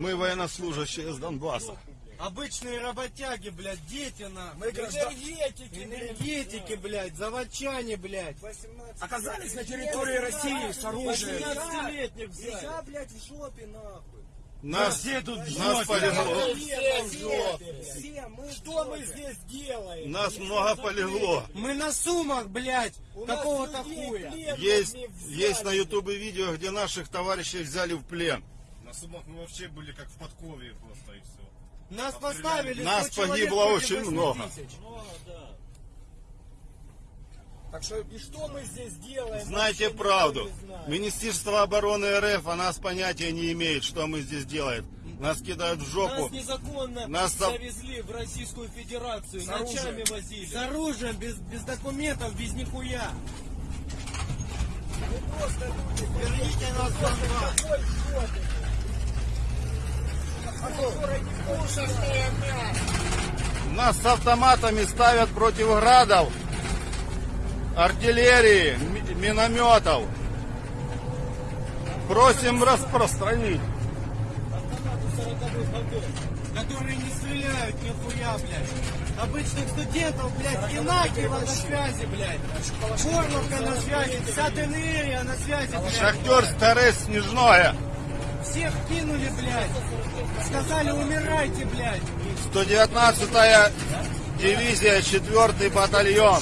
Мы военнослужащие с Донбасса. Обычные работяги, блядь, дети на. Мы граждан- Энергетики, энергетики, блядь, заводчане, блядь. Оказались на территории России с оружием. 18-летних взяли. Нельзя, блядь, в жопе нахуй. Нас, Где тут нас полегло. Все, мы Что мы здесь делаем? Нас много полегло. Мы на сумах, блядь, какого-то хуя. Есть, есть на ютубе видео, где наших товарищей взяли в плен. На сумах мы вообще были как в подкове просто и все. Нас поставили Нас 100 человек погибло очень 8 много. тысяч. Так что и что мы здесь делаем? Знаете правду. Министерство обороны РФ о нас понятия не имеет, что мы здесь делаем. Нас кидают в жопу. Нас незаконно Нас за- завезли в Российскую Федерацию, С ночами оружием. возили. С оружием, без, без документов, без нихуя. Мы просто люди, Верните нас в такой жопе. О которой никто не знает. Нас с автоматами ставят против градов, артиллерии, ми- минометов. Просим распространить. которые не стреляют нихуя, блядь. Обычных студентов, блядь, Инакиева на связи, блядь. Горловка на связи, вся ТНРия на связи, блядь. Шахтер Старе Снежное. Всех кинули, блядь. Сказали, умирайте, блядь. 119-я дивизия, 4 батальон.